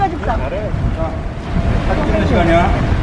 까지 싸? 잘해. 자, 사진 찍는 시간이야.